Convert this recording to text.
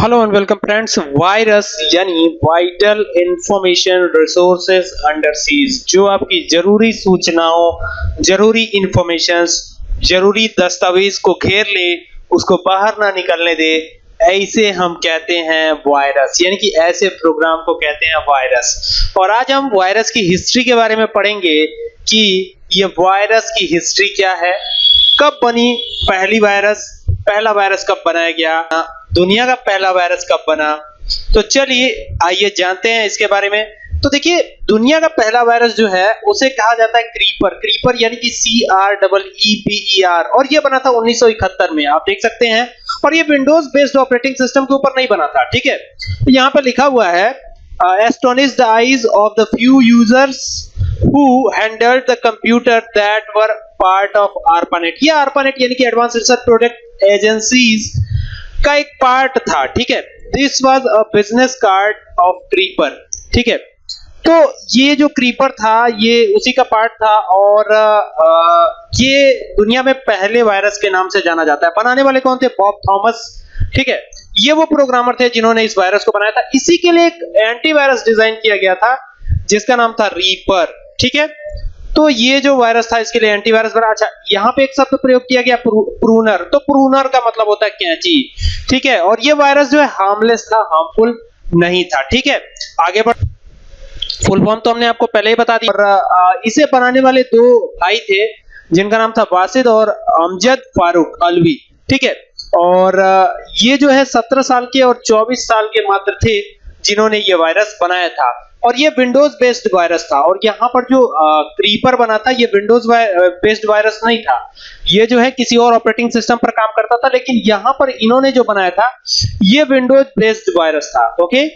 Hello and welcome friends virus यानी vital information resources under siege जो आपकी ज़रूरी सूचनाओं, ज़रूरी इंफॉर्मेशंस ज़रूरी दस्तावेज़ को घेर ले, उसको बाहर ना निकलने दे, ऐसे हम कहते हैं वायरस यानी कि ऐसे प्रोग्राम को कहते हैं वायरस और आज हम वायरस की हिस्ट्री के बारे में पढ़ेंगे कि ये वायरस की हिस्ट्री क्या है, कब बनी पहली वायरस पहला वायरस कब बनाया गया दुनिया का पहला वायरस कब बना? तो चलिए, आइए जानते हैं इसके बारे में। तो देखिए, दुनिया का पहला वायरस जो है, उसे कहा जाता है क्रीपर क्रीपर यानी कि C R double E P E R और ये बना था 1971 में, आप देख सकते हैं। और ये विंडोज़ बेस्ड ऑपरेटिंग सिस्टम के ऊपर नहीं बना था, ठीक है? तो यहाँ पर लिखा हुआ है astonish the eyes of the few users who handled the computer that were part of ARPANET ये ARPANET यानी कि एडवांस रिसर्च प्रोडक्ट एजेंसीज का एक पार्ट था ठीक है? This was a business card of creeper ठीक है? तो ये जो क्रीपर था ये उसी का पार्ट था और आ, ये दुनिया में पहले वायरस के नाम से जाना जाता है। बनाने वाले कौन थे? बॉब थॉमस ठीक है? ये वो प्रोग्रामर थे जिन्होंने इस वायरस को बनाया था। इसी के लिए एक एंटीवायरस डिज़ाइन किया गया था जिसका नाम था रीपर ठीक है? तो ये जो वायरस था, इसके लिए एंटीवायरस बना। अच्छा यहाँ पे एक शब्द प्रयोग किया गया प्रूनर तो प्रूनर का मतलब होता है कैंची, ठीक है? और ये वायरस जो है हार्मलेस था हार्मफुल नहीं था, ठीक है? आगे बढ़ फुल फॉर्म तो हमने आपको पहले ही बता दी। और इसे बनाने वाले दो भाई थे, जिनका नाम था वासिद और अमजद फारूक अलवी, ठीक है? और ये जो है, सत्रह साल के और चौबीस साल के मात्र थे, जिन्होंने ये वायरस बनाया था। और ये विंडोज़ बेस्ड वायरस था। और यहाँ पर जो क्रीपर बना था, ये विंडोज़ बेस्ड वायरस नहीं था। ये जो है किसी और ऑपरेटिंग सिस्टम पर काम करता था, लेकिन यहाँ पर इन्होंने जो बनाया था, ये विंडोज़ बेस्ड वायरस था ओके